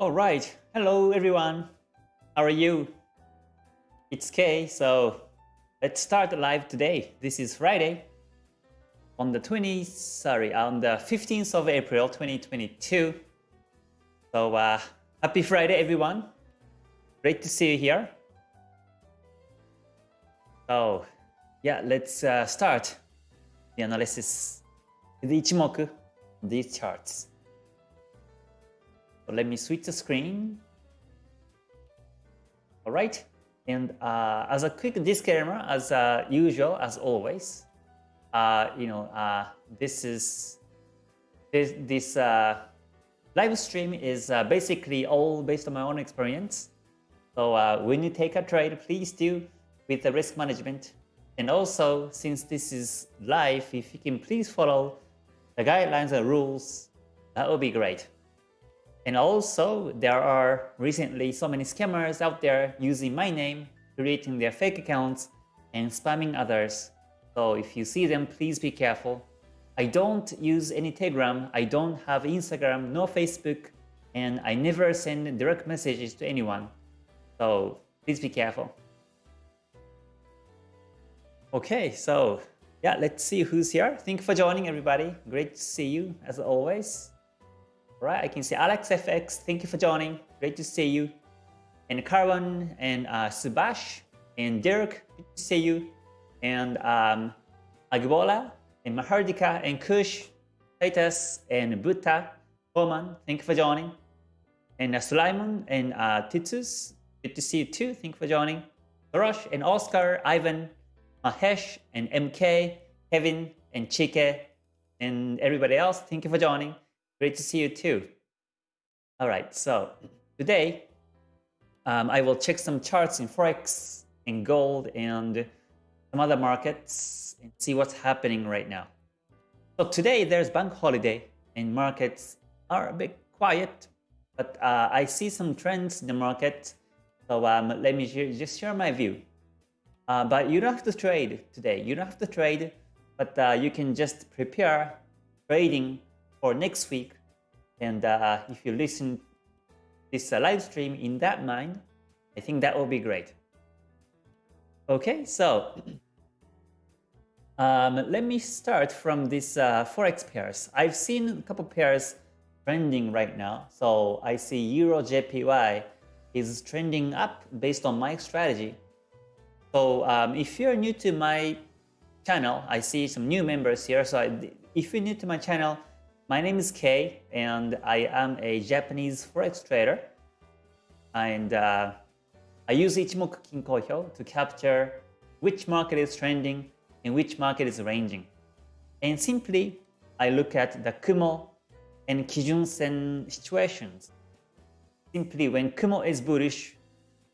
All right. Hello, everyone. How are you? It's Kay. So let's start live today. This is Friday on the 20th, sorry, on the 15th of April, 2022. So uh, happy Friday, everyone. Great to see you here. So yeah, let's uh, start the analysis with Ichimoku, these charts. So let me switch the screen. All right. And uh, as a quick disclaimer, as uh, usual, as always, uh, you know, uh, this is this this uh, live stream is uh, basically all based on my own experience. So when you take a trade, please do with the risk management. And also, since this is live, if you can please follow the guidelines and rules, that would be great. And also, there are recently so many scammers out there using my name, creating their fake accounts, and spamming others. So if you see them, please be careful. I don't use any Telegram, I don't have Instagram, no Facebook, and I never send direct messages to anyone. So please be careful. Okay, so yeah, let's see who's here. Thank you for joining everybody. Great to see you as always. Right, I can see Alex FX. Thank you for joining. Great to see you. And Carwan and uh, Subash and Dirk. Good to see you. And um, Agbola and Mahardika and Kush, Titus and Buddha, Roman. Thank you for joining. And uh, Sulaiman and uh, Titus. Good to see you too. Thank you for joining. Rosh and Oscar, Ivan, Mahesh and MK, Kevin and Chike, and everybody else. Thank you for joining. Great to see you too. All right, so today um, I will check some charts in Forex, in gold, and some other markets and see what's happening right now. So today there's bank holiday and markets are a bit quiet, but uh, I see some trends in the market. So um, let me just share my view. Uh, but you don't have to trade today. You don't have to trade, but uh, you can just prepare trading for next week. And uh, if you listen this uh, live stream in that mind, I think that will be great. Okay, so um, let me start from this uh, Forex pairs. I've seen a couple pairs trending right now. So I see Euro JPY is trending up based on my strategy. So um, if you're new to my channel, I see some new members here. So I, if you're new to my channel, my name is Kay, and I am a Japanese forex trader. And uh, I use Ichimoku Kinko to capture which market is trending and which market is ranging. And simply, I look at the Kumo and Kijun Sen situations. Simply, when Kumo is bullish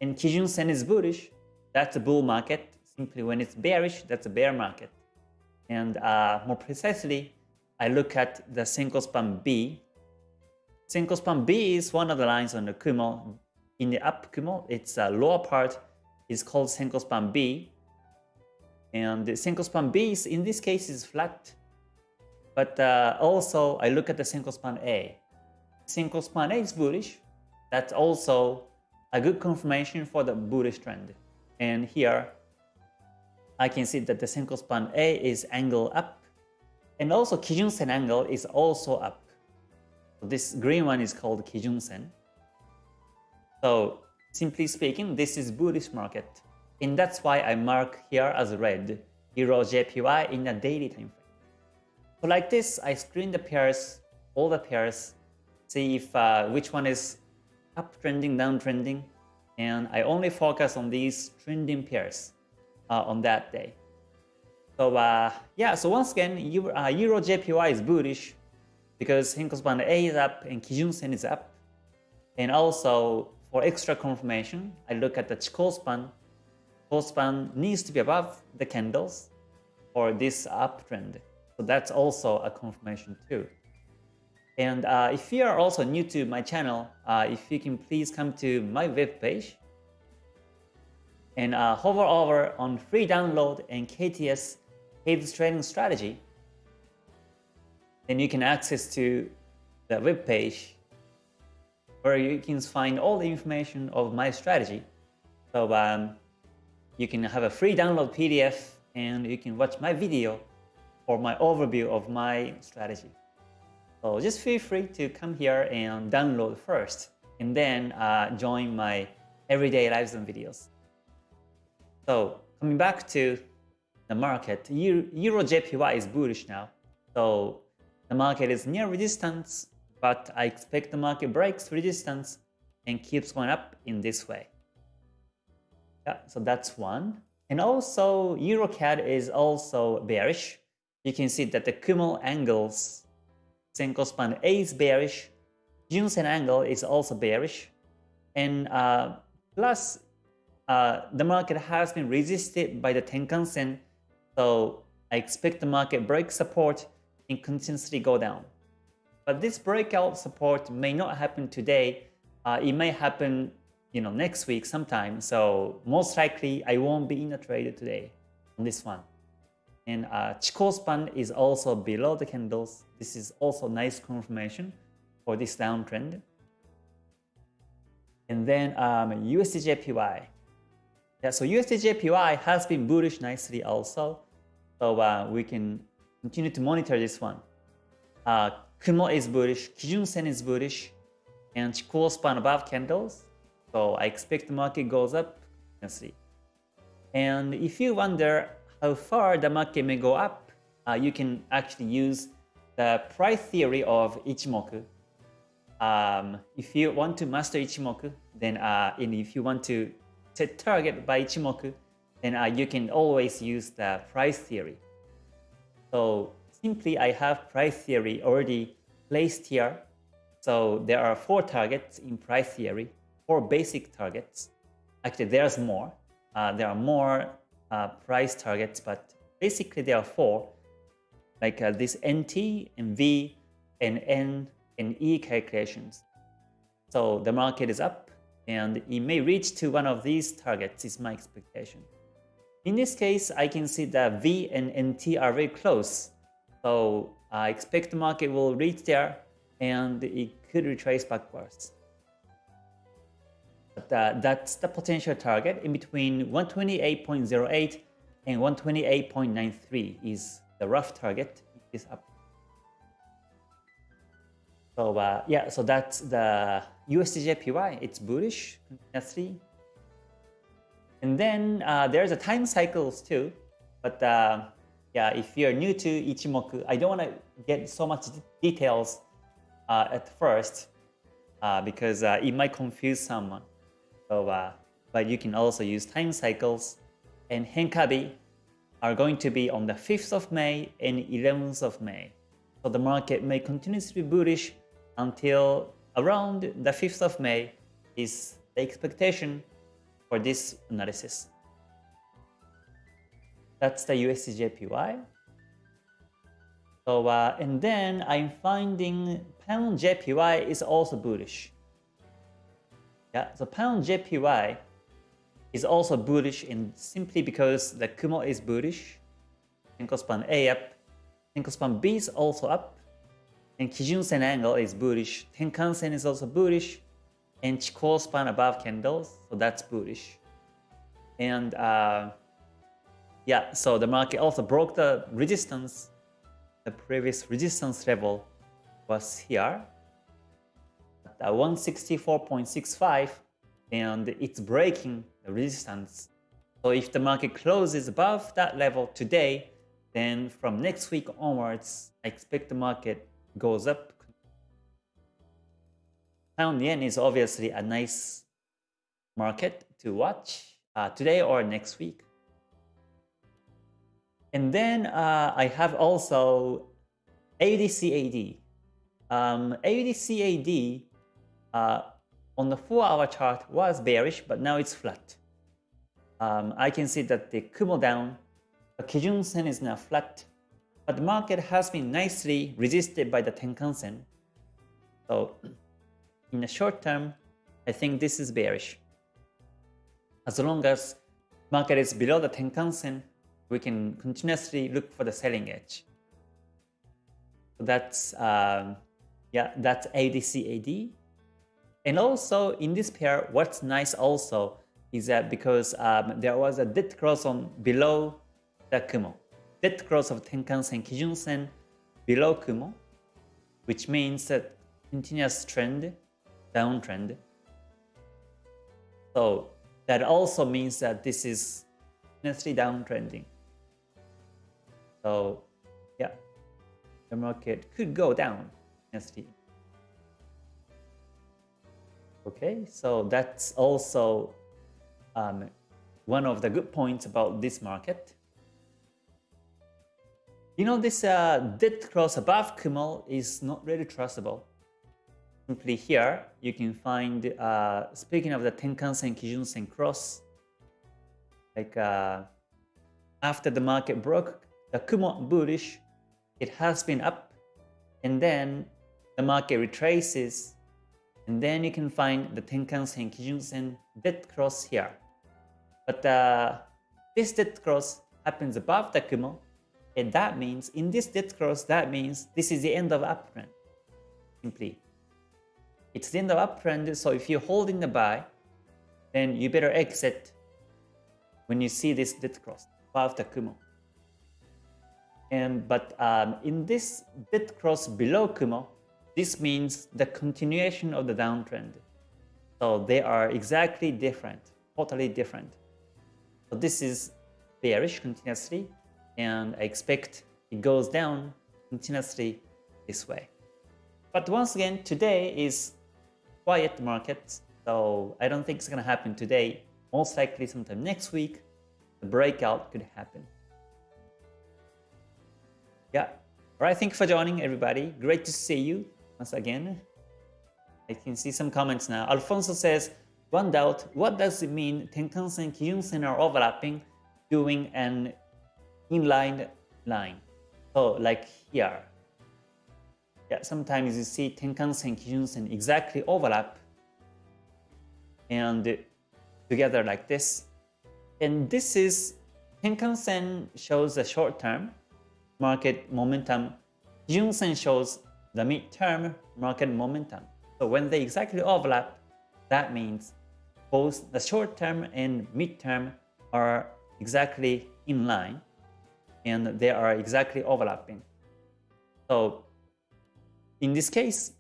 and Kijun Sen is bullish, that's a bull market. Simply, when it's bearish, that's a bear market. And uh, more precisely, I look at the Senko span B. Senko span B is one of the lines on the Kumo. In the up Kumo, its uh, lower part is called Senko span B. And the Senko span B is, in this case is flat. But uh, also, I look at the Senko span A. Senko span A is bullish. That's also a good confirmation for the bullish trend. And here, I can see that the Senko span A is angle up and also Kijun-sen angle is also up. This green one is called Kijun-sen. So simply speaking, this is bullish market. And that's why I mark here as red, Euro JPY in the daily time frame. So like this, I screen the pairs, all the pairs, see if uh, which one is uptrending, downtrending, and I only focus on these trending pairs uh, on that day. So uh, yeah, so once again, Euro, uh, Euro JPY is bullish because Senko span A is up and Kijun Sen is up. And also for extra confirmation, I look at the Chikou span. Chikou span needs to be above the candles for this uptrend. So that's also a confirmation too. And uh, if you are also new to my channel, uh, if you can please come to my web page and uh, hover over on free download and KTS Kay's trading strategy, then you can access to the web page where you can find all the information of my strategy. So um, you can have a free download PDF and you can watch my video for my overview of my strategy. So just feel free to come here and download first and then uh, join my everyday lives and videos. So coming back to the market, Euro JPY is bullish now. So the market is near resistance, but I expect the market breaks resistance and keeps going up in this way. Yeah, so that's one. And also EuroCAD is also bearish. You can see that the Kumo angles Senko span A is bearish, Junsen angle is also bearish, and uh, plus uh, the market has been resisted by the Tenkan-sen, so I expect the market break support and continuously go down. But this breakout support may not happen today. Uh, it may happen, you know, next week sometime. So most likely I won't be in a trade today on this one. And uh, Chikou span is also below the candles. This is also nice confirmation for this downtrend. And then um, USDJPY. Yeah, so USDJPY has been bullish nicely also. So uh, we can continue to monitor this one. Uh, Kumo is bullish, Kijun Sen is bullish, and Chikou span above candles. So I expect the market goes up. You can see. And if you wonder how far the market may go up, uh, you can actually use the price theory of Ichimoku. Um, if you want to master Ichimoku, then uh, and if you want to set target by Ichimoku, then uh, you can always use the price theory. So simply I have price theory already placed here. So there are four targets in price theory, four basic targets. Actually, there's more. Uh, there are more uh, price targets, but basically there are four, like uh, this NT and V and N and E calculations. So the market is up and it may reach to one of these targets is my expectation. In this case, I can see that V and NT are very close. So I expect the market will reach there and it could retrace backwards. But uh, that's the potential target in between 128.08 and 128.93 is the rough target is up. So uh, yeah, so that's the USDJPY. It's bullish continuously. And then uh, there's a time cycles too. But uh, yeah, if you're new to Ichimoku, I don't want to get so much details uh, at first uh, because uh, it might confuse someone. So, uh, but you can also use time cycles and Henkabi are going to be on the 5th of May and 11th of May. So the market may continue to be bullish until around the 5th of May is the expectation for this analysis. That's the USDJPY. So, uh, and then I'm finding pound JPY is also bullish. Yeah, so pound JPY is also bullish in simply because the Kumo is bullish. Senko span A up. Senko span B is also up. And Kijun Sen angle is bullish. Tenkan Sen is also bullish. And Chikou span above candles, so that's bullish. And uh, yeah, so the market also broke the resistance. The previous resistance level was here at 164.65 and it's breaking the resistance. So if the market closes above that level today, then from next week onwards, I expect the market goes up. Pound yen is obviously a nice market to watch uh, today or next week. And then uh, I have also AUDCAD. Um, uh, on the 4-hour chart was bearish, but now it's flat. Um, I can see that the Kumo down, the Kijun Sen is now flat, but the market has been nicely resisted by the Tenkan Sen. So in the short term, I think this is bearish. As long as market is below the Tenkan Sen, we can continuously look for the selling edge. So that's um, yeah, that's AUDCAD. And also in this pair, what's nice also is that because um, there was a dead cross on below the Kumo, dead cross of Tenkan-sen, Kijun-sen below Kumo, which means that continuous trend, downtrend. So that also means that this is continuously downtrending. So yeah, the market could go down continuously. Okay, so that's also um, one of the good points about this market. You know, this uh, dead cross above Kumo is not really trustable. Simply here, you can find, uh, speaking of the Tenkan-sen, Kijun-sen cross, like uh, after the market broke, the Kumo bullish, it has been up, and then the market retraces, and then you can find the Tenkan-sen, Kijun-sen dead cross here. But uh, this dead cross happens above the Kumo, and that means, in this dead cross, that means this is the end of uptrend, simply. It's in the uptrend, so if you're holding the buy, then you better exit when you see this dead cross above the Kumo. And but um, in this dead cross below Kumo, this means the continuation of the downtrend. So they are exactly different, totally different. So this is bearish continuously, and I expect it goes down continuously this way. But once again, today is quiet market, so I don't think it's going to happen today. Most likely sometime next week, the breakout could happen. Yeah. All right, thank you for joining, everybody. Great to see you once again. I can see some comments now. Alfonso says, one doubt, what does it mean Tenkan-sen, Kijun-sen are overlapping, doing an inline line? So like here. Yeah, sometimes you see Tenkan-sen, and Kijun-sen exactly overlap and together like this. And this is Tenkan-sen shows the short term market momentum. Kijun-sen shows the midterm market momentum. So when they exactly overlap, that means both the short term and midterm are exactly in line and they are exactly overlapping. So in this case,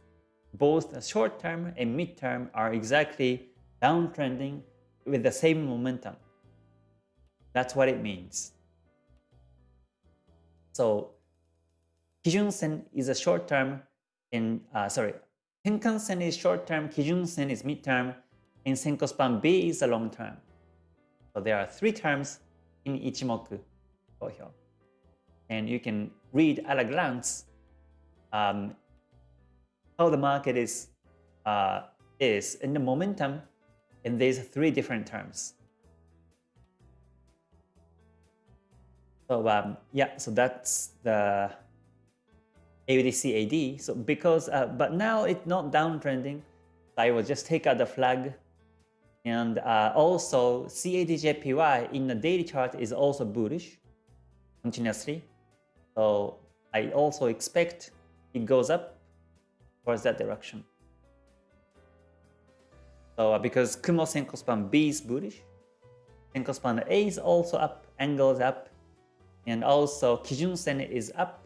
both the short term and mid term are exactly downtrending with the same momentum. That's what it means. So Kijun-sen is a short term and uh, sorry, Tenkan-sen is short term, Kijun-sen is mid term, and Senko B is a long term. So there are three terms in Ichimoku. And you can read at a glance um, how the market is uh, is in the momentum in these three different terms. So um, yeah, so that's the AUDCAD. So because, uh, but now it's not downtrending. I will just take out the flag. And uh, also CADJPY in the daily chart is also bullish continuously. So I also expect it goes up towards that direction. So uh, because Kumo span B is bullish, span A is also up, angles up, and also Kijun Sen is up,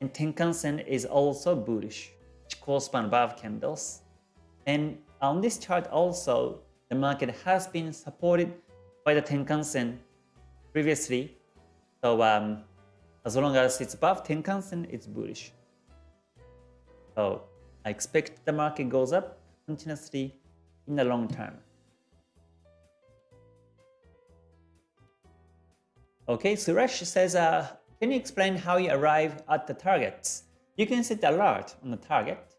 and Tenkan-sen is also bullish, which correspond above candles. And on this chart also, the market has been supported by the Tenkan-sen previously. So um, as long as it's above Tenkan-sen, it's bullish. So I expect the market goes up continuously in the long term. Okay, Suresh says, uh, can you explain how you arrive at the targets? You can set the alert on the target,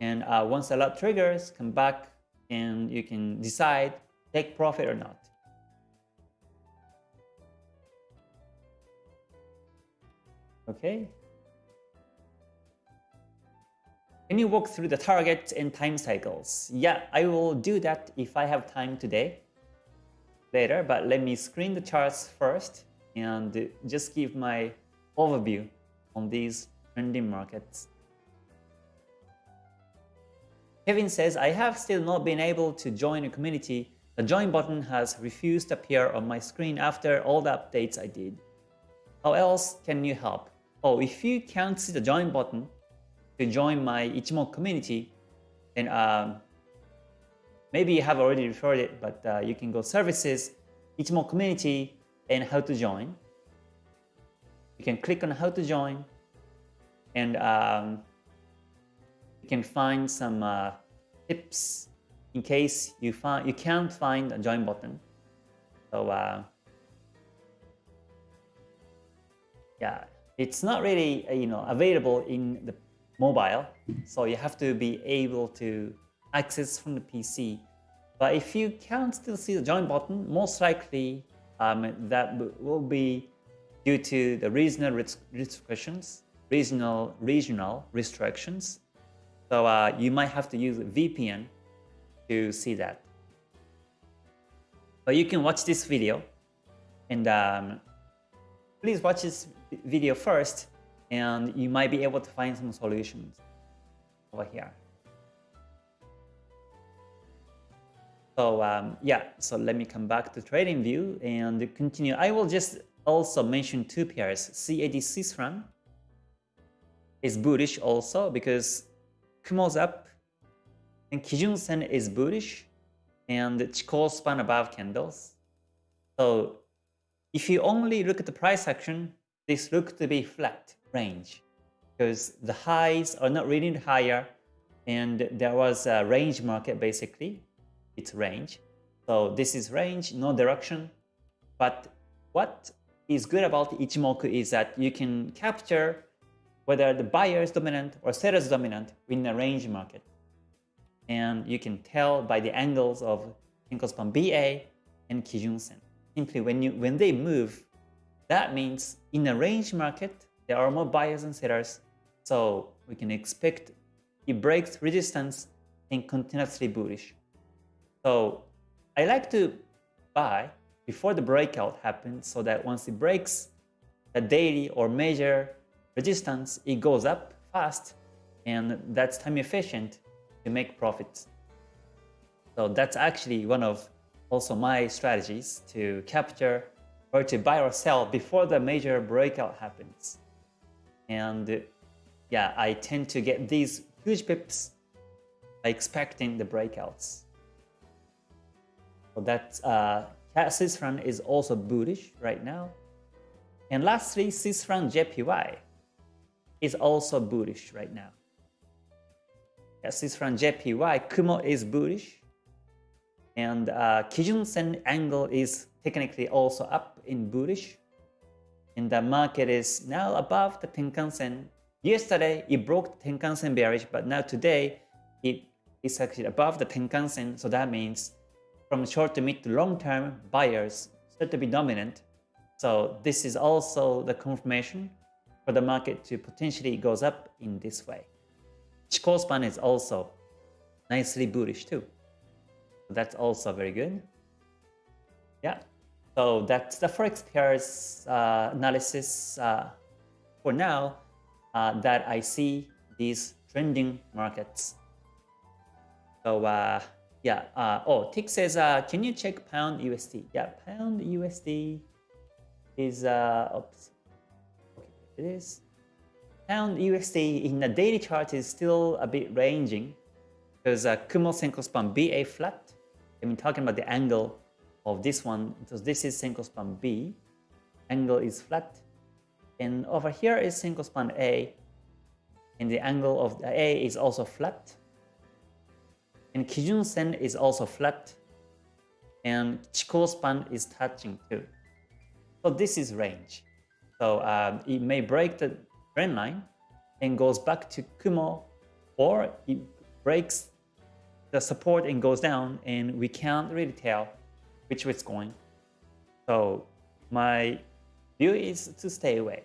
and uh, once the alert triggers, come back and you can decide take profit or not. Okay. Can you walk through the targets and time cycles? Yeah, I will do that if I have time today, later, but let me screen the charts first and just give my overview on these trending markets. Kevin says, I have still not been able to join a community. The join button has refused to appear on my screen after all the updates I did. How else can you help? Oh, if you can't see the join button to join my Ichimoku community, then um, maybe you have already referred it, but uh, you can go services, Ichimoku community, and how to join. You can click on how to join, and um, you can find some uh, tips in case you find you can't find a join button. So uh, yeah, it's not really you know available in the mobile, so you have to be able to access from the PC. But if you can still see the join button, most likely um, that will be due to the regional restrictions, regional regional restrictions. So uh, you might have to use VPN to see that. But you can watch this video and um, please watch this video first and you might be able to find some solutions over here. So um, yeah, so let me come back to TradingView and continue. I will just also mention two pairs. CAD Swiss is bullish also because Kumo's up and Kijun Sen is bullish and Chikou span above candles. So if you only look at the price action, this looks to be flat range because the highs are not really higher and there was a range market basically. It's range. So this is range, no direction. But what is good about Ichimoku is that you can capture whether the buyer is dominant or seller is dominant in a range market. And you can tell by the angles of Tenkospan BA and Kijun Sen. Simply when you when they move, that means in a range market, there are more buyers and sellers. So we can expect it breaks resistance and continuously bullish. So I like to buy before the breakout happens so that once it breaks the daily or major resistance, it goes up fast and that's time efficient to make profits. So that's actually one of also my strategies to capture or to buy or sell before the major breakout happens. And yeah, I tend to get these huge pips by expecting the breakouts. So that's uh, franc is also bullish right now. And lastly, Swiss JPY is also bullish right now. Yeah, Swiss JPY, Kumo is bullish. And uh, Kijun Sen angle is technically also up in bullish. And the market is now above the Tenkan Sen. Yesterday, it broke the Tenkan Sen bearish, but now today, it is actually above the Tenkan Sen. So that means from short to mid to long term, buyers start to be dominant. So this is also the confirmation for the market to potentially goes up in this way. Chikou span is also nicely bullish too. That's also very good. Yeah, so that's the forex pairs uh, analysis uh, for now uh, that I see these trending markets. So uh, yeah, uh, oh, Tick says, uh, can you check pound USD? Yeah, pound USD is, oops, okay, it is. Pound USD in the daily chart is still a bit ranging because Kumo Senko span BA flat. I've been talking about the angle of this one because this is Senko span B. Angle is flat. And over here is Senko span A. And the angle of the A is also flat. And Kijun Sen is also flat. And Chikou span is touching too. So this is range. So um, it may break the trend line and goes back to Kumo, or it breaks the support and goes down, and we can't really tell which way it's going. So my view is to stay away.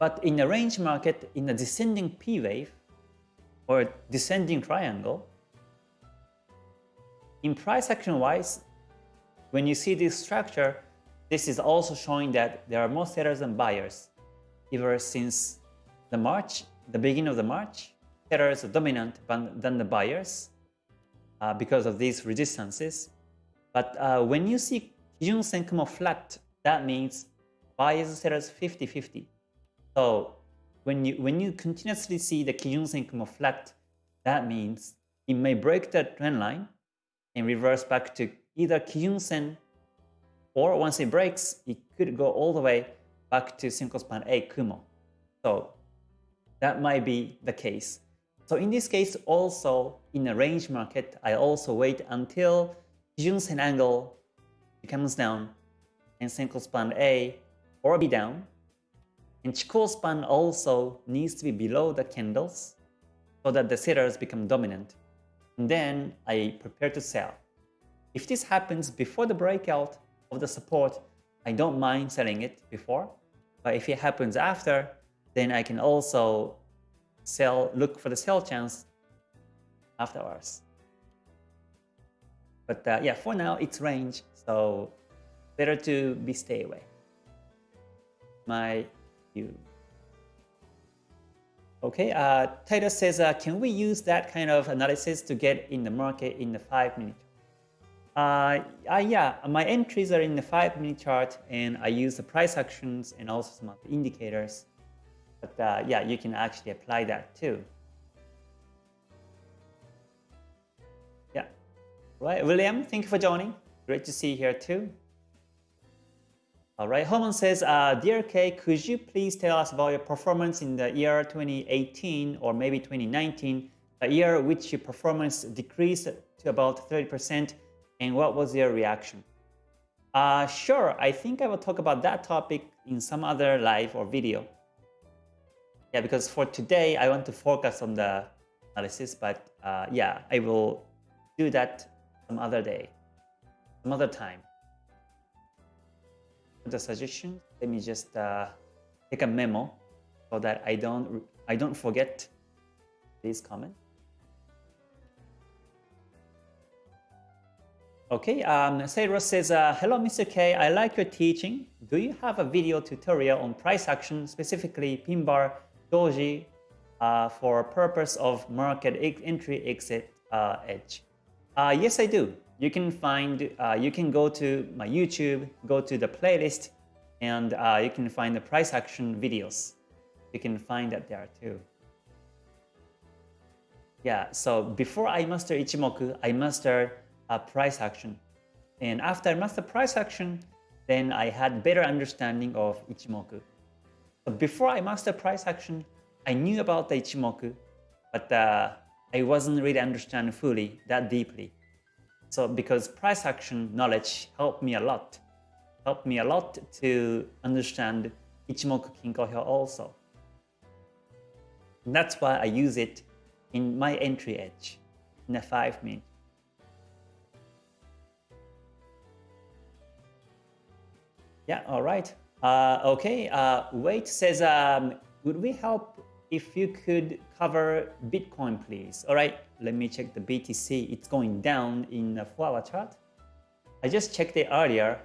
But in a range market, in a descending P wave or descending triangle, in price action wise, when you see this structure, this is also showing that there are more sellers than buyers ever since the March, the beginning of the March. sellers are dominant than the buyers uh, because of these resistances. But uh, when you see Kijun Sen Kumo flat, that means buyers sellers 50-50. So when you when you continuously see the Kijun Sen Kumo flat, that means it may break the trend line and reverse back to either Kijun Sen or once it breaks, it could go all the way back to Senko Span A Kumo. So that might be the case. So in this case, also in a range market, I also wait until Kijun an angle becomes down and Senko Span A or B down. And Chikou span also needs to be below the candles so that the sellers become dominant. And then I prepare to sell. If this happens before the breakout of the support, I don't mind selling it before. But if it happens after, then I can also sell, look for the sell chance afterwards. But uh, yeah, for now it's range, so better to be stay away. My view. Okay, uh, Titus says, uh, can we use that kind of analysis to get in the market in the five minute? Uh, uh, yeah, my entries are in the five minute chart and I use the price actions and also some of the indicators. But uh, yeah, you can actually apply that too. Right. William, thank you for joining. Great to see you here too. All right, Holman says, uh, Dear Kay, could you please tell us about your performance in the year 2018 or maybe 2019, a year which your performance decreased to about 30%, and what was your reaction? Uh, sure, I think I will talk about that topic in some other live or video. Yeah, because for today, I want to focus on the analysis, but uh, yeah, I will do that some other day, some other time. The suggestion, let me just uh, take a memo so that I don't I don't forget this comment. Okay, um, Sayros says, uh, Hello, Mr. K. I like your teaching. Do you have a video tutorial on price action, specifically pin bar doji uh, for purpose of market entry exit uh, edge? Uh, yes, I do. You can find, uh, you can go to my YouTube, go to the playlist, and uh, you can find the price action videos. You can find that there too. Yeah, so before I master Ichimoku, I master a price action. And after I master price action, then I had better understanding of Ichimoku. But before I master price action, I knew about the Ichimoku, but uh, I wasn't really understanding fully that deeply. So because price action knowledge helped me a lot, helped me a lot to understand Ichimoku Kinko Hyo also. And that's why I use it in my entry edge in a 5 minute. Yeah, all right. Uh, okay, uh, Wait says, um, would we help if you could cover Bitcoin, please? All right, let me check the BTC. It's going down in the 4-hour chart. I just checked it earlier,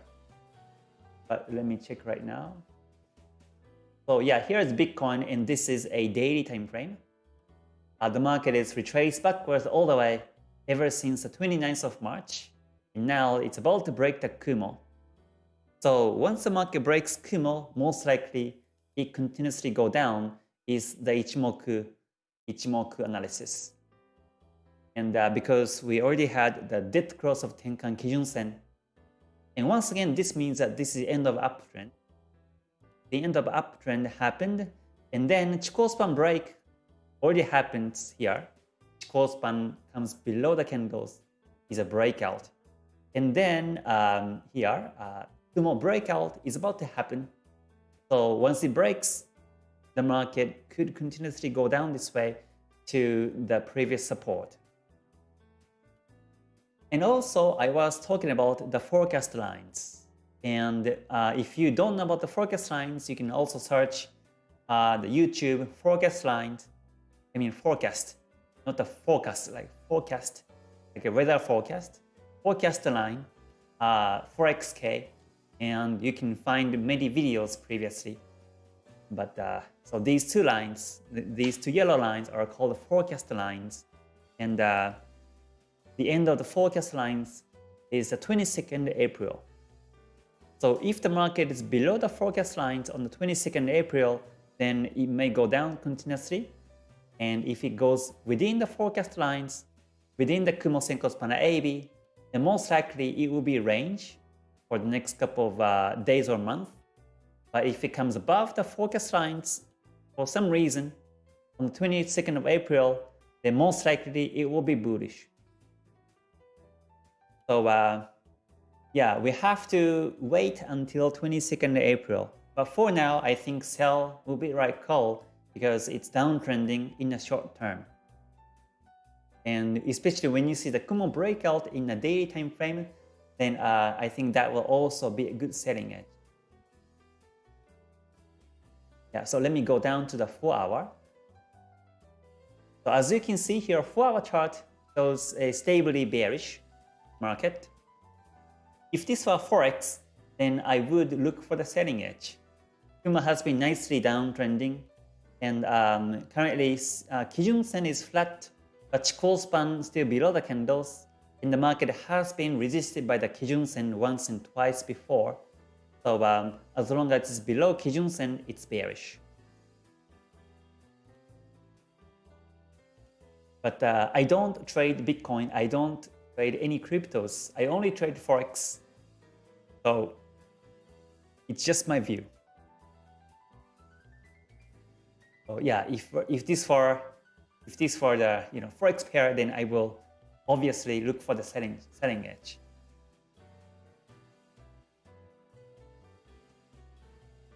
but let me check right now. So yeah, here is Bitcoin, and this is a daily time frame. Uh, the market is retraced backwards all the way ever since the 29th of March. And now it's about to break the Kumo. So once the market breaks Kumo, most likely it continuously go down is the Ichimoku, Ichimoku analysis. And uh, because we already had the dead cross of Tenkan Kijun Sen, and once again, this means that this is the end of uptrend. The end of uptrend happened, and then Chikou span break already happens here. Chikou span comes below the candles, is a breakout. And then um, here, uh, Kumo breakout is about to happen. So once it breaks, the market could continuously go down this way to the previous support. And also, I was talking about the forecast lines. And uh, if you don't know about the forecast lines, you can also search uh, the YouTube forecast lines. I mean forecast, not the forecast, like forecast, like a weather forecast, forecast line, uh, 4XK, and you can find many videos previously but uh, so these two lines, th these two yellow lines are called the forecast lines, and uh, the end of the forecast lines is the 22nd April. So if the market is below the forecast lines on the 22nd April, then it may go down continuously. And if it goes within the forecast lines, within the Kumo Senko AB, then most likely it will be range for the next couple of uh, days or month. But if it comes above the forecast lines, for some reason, on the 22nd of April, then most likely it will be bullish. So uh, yeah, we have to wait until 22nd April. But for now, I think sell will be right call because it's downtrending in the short term. And especially when you see the Kumo breakout in a daily time frame, then uh, I think that will also be a good selling edge. Yeah, so let me go down to the 4 hour. So as you can see here, 4 hour chart shows a stably bearish market. If this were Forex, then I would look for the selling edge. Kumo has been nicely downtrending, and um, currently uh, Kijun Sen is flat, but Chikou span still below the candles, and the market has been resisted by the Kijun Sen once and twice before. So um, as long as it's below Kijun Sen, it's bearish. But uh, I don't trade Bitcoin, I don't trade any cryptos, I only trade Forex. So it's just my view. So yeah, if if this for if this for the you know forex pair, then I will obviously look for the selling selling edge.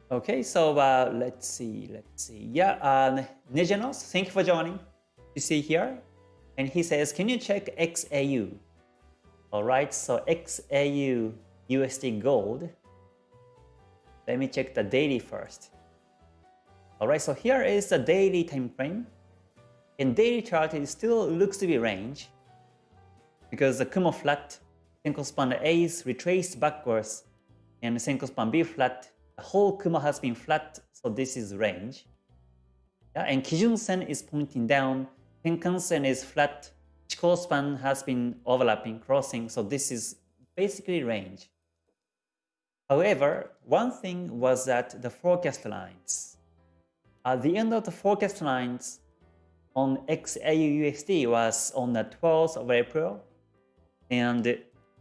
Okay, so uh, let's see, let's see. Yeah, um, Nejanos, thank you for joining. You see here, and he says, can you check XAU? All right, so XAU USD Gold. Let me check the daily first. Alright, so here is the daily time frame. In daily chart, it still looks to be range because the Kumo flat, Senko span A is retraced backwards, and Senko span B flat, whole Kumo has been flat, so this is range. Yeah, and Kijun Sen is pointing down, Tenkan Sen is flat, Chikou span has been overlapping, crossing, so this is basically range. However, one thing was that the forecast lines. At the end of the forecast lines on XAUUSD was on the 12th of April, and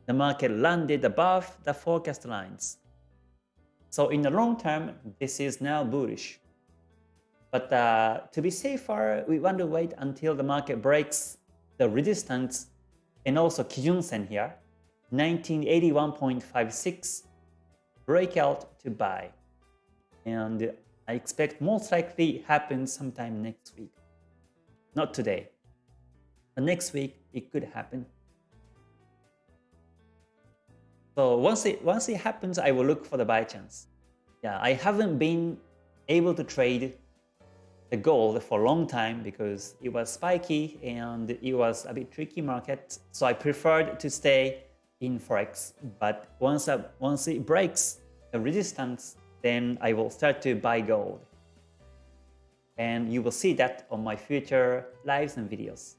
the market landed above the forecast lines. So in the long term, this is now bullish. But uh, to be safer, we want to wait until the market breaks the resistance and also Kijun Sen here, 1981.56 breakout to buy. And I expect most likely happen sometime next week. Not today. But next week, it could happen. So once it, once it happens, I will look for the buy chance. Yeah, I haven't been able to trade the gold for a long time because it was spiky and it was a bit tricky market. So I preferred to stay in Forex. But once, I, once it breaks the resistance, then I will start to buy gold. And you will see that on my future lives and videos.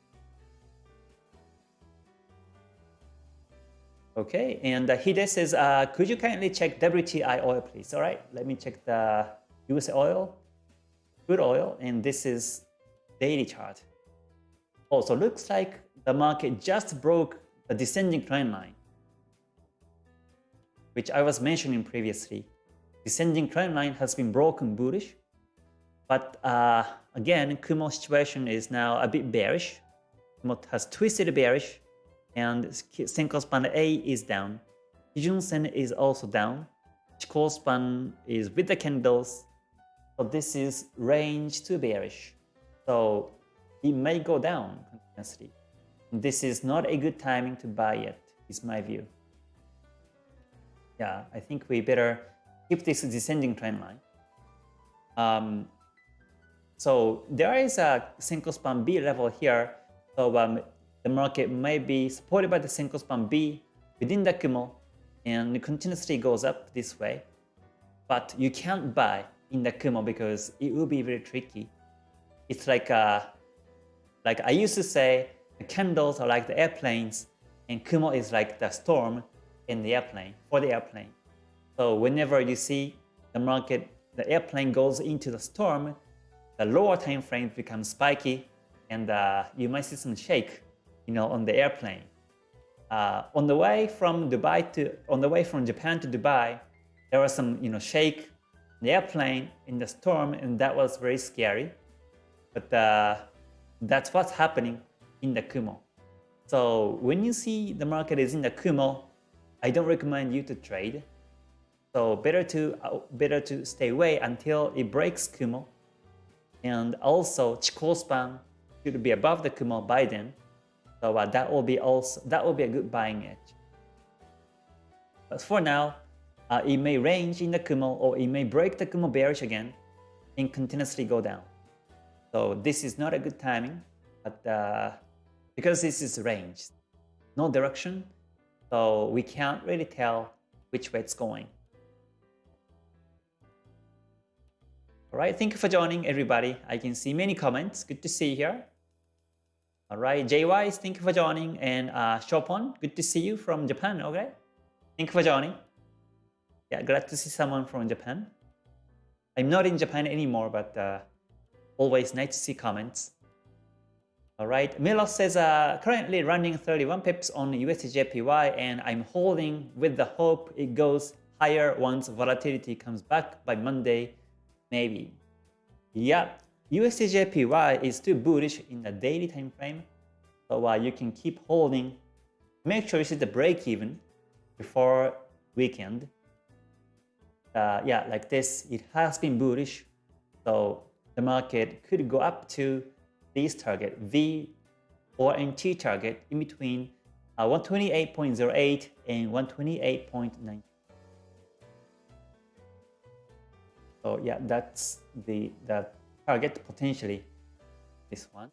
Okay, and uh, Hide says, uh, could you kindly check WTI oil, please? All right, let me check the US oil, crude oil, and this is daily chart. Also, looks like the market just broke the descending trend line which I was mentioning previously. Descending trend line has been broken bullish, but uh, again, Kumo situation is now a bit bearish. Kumo has twisted bearish, and Senko span A is down. Kijun Sen is also down. Chikou span is with the candles, so this is range to bearish. So it may go down continuously. This is not a good timing to buy yet, is my view yeah, I think we better keep this descending trend line. Um, so there is a Senko span B level here. So um, the market may be supported by the Senko span B within the Kumo and continuously goes up this way. But you can't buy in the Kumo because it will be very tricky. It's like uh, like I used to say, the candles are like the airplanes, and Kumo is like the storm in the airplane for the airplane. So whenever you see the market, the airplane goes into the storm, the lower time frame becomes spiky, and uh, you might see some shake, you know, on the airplane. Uh, on the way from Dubai to on the way from Japan to Dubai, there was some you know shake the airplane in the storm, and that was very scary. But uh, that's what's happening in the Kumo. So when you see the market is in the Kumo, I don't recommend you to trade. So better to uh, better to stay away until it breaks Kumo. And also Chikou span should be above the Kumo by then. So uh, that will be also that will be a good buying edge. But for now, uh, it may range in the Kumo or it may break the Kumo bearish again and continuously go down. So this is not a good timing, but uh, because this is range, no direction, so we can't really tell which way it's going. Alright, thank you for joining everybody. I can see many comments. Good to see you here. Alright, JY, thank you for joining. And uh, Chopin, good to see you from Japan, okay? Thank you for joining. Yeah, glad to see someone from Japan. I'm not in Japan anymore, but uh, always nice to see comments. Alright, Milos says uh, currently running 31 pips on USDJPY and I'm holding with the hope it goes higher once volatility comes back by Monday, maybe. Yeah, USDJPY is too bullish in the daily time frame, so uh, you can keep holding. Make sure you see the break even before weekend uh, yeah, like this, it has been bullish. So the market could go up to this target, V or NT target in between uh, 128.08 and 128.9. So yeah, that's the, the target potentially, this one.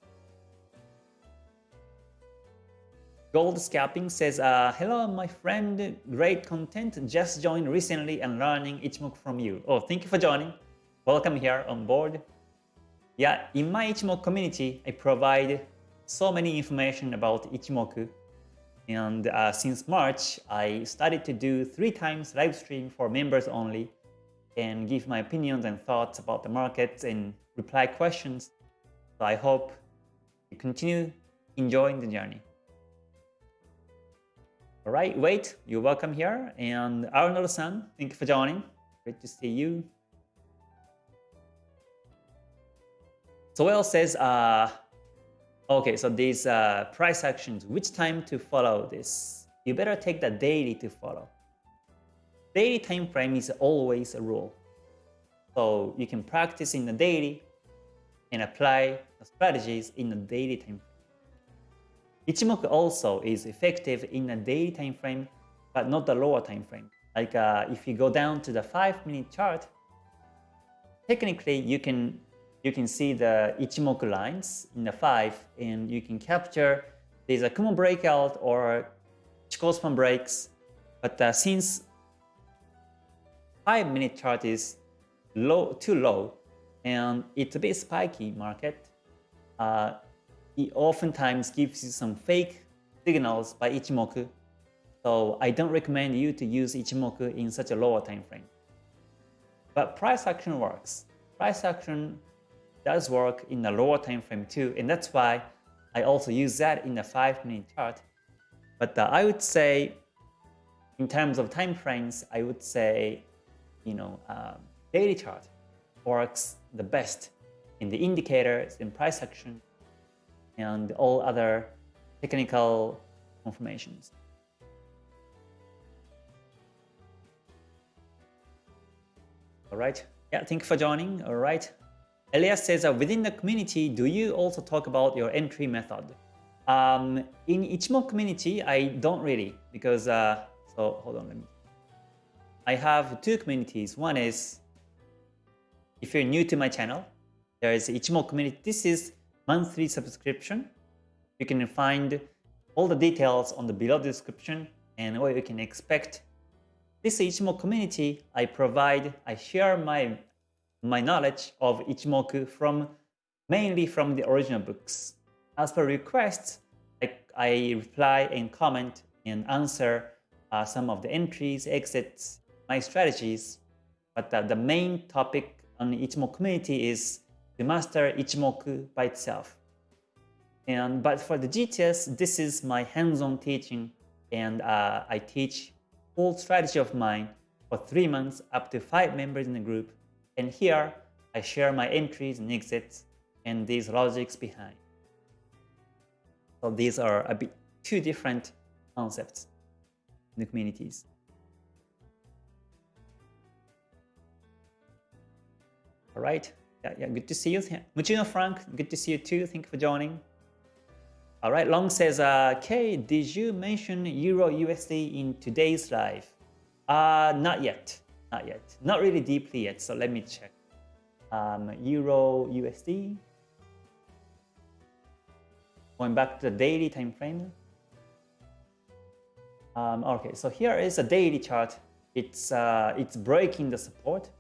Gold Scalping says, uh, Hello, my friend. Great content. Just joined recently and learning Ichimoku from you. Oh, thank you for joining. Welcome here on board. Yeah, in my Ichimoku community, I provide so many information about Ichimoku. And uh, since March, I started to do three times live stream for members only and give my opinions and thoughts about the markets and reply questions. So I hope you continue enjoying the journey. All right, wait, you're welcome here. And Arnold-san, thank you for joining. Great to see you. Soel says, uh, okay, so these uh, price actions, which time to follow this? You better take the daily to follow. Daily time frame is always a rule. So you can practice in the daily and apply the strategies in the daily time frame. Ichimoku also is effective in the daily time frame, but not the lower time frame. Like uh, if you go down to the 5 minute chart, technically you can you can see the Ichimoku lines in the 5 and you can capture there's a Kumo breakout or Chikou span breaks. But uh, since 5 minute chart is low too low and it's a bit spiky market, uh, it oftentimes gives you some fake signals by Ichimoku. So I don't recommend you to use Ichimoku in such a lower time frame. But price action works. Price action does work in a lower time frame too, and that's why I also use that in a 5 minute chart. But uh, I would say, in terms of time frames, I would say, you know, uh, daily chart works the best in the indicators, in price action, and all other technical confirmations. All right. Yeah, thank you for joining. All right. Elias says, uh, within the community, do you also talk about your entry method? Um, in Ichimoku community, I don't really because, uh, so hold on, let me. I have two communities. One is, if you're new to my channel, there is Ichimoku community. This is monthly subscription. You can find all the details on the below description and what you can expect. This Ichimoku community, I provide, I share my my knowledge of Ichimoku from mainly from the original books. As per requests, I, I reply and comment and answer uh, some of the entries, exits, my strategies. But uh, the main topic the Ichimoku community is to master Ichimoku by itself. And but for the GTS, this is my hands-on teaching, and uh, I teach full strategy of mine for three months up to five members in the group. And here I share my entries and exits and these logics behind. So these are a bit two different concepts in the communities. All right. Yeah, yeah, good to see you. Muchino Frank, good to see you too. Thank you for joining. All right, Long says, uh, Kay, did you mention Euro USD in today's live? Uh, not yet, not yet. Not really deeply yet, so let me check. Um, Euro USD. Going back to the daily time frame. Um, okay, so here is a daily chart. It's uh, it's breaking the support,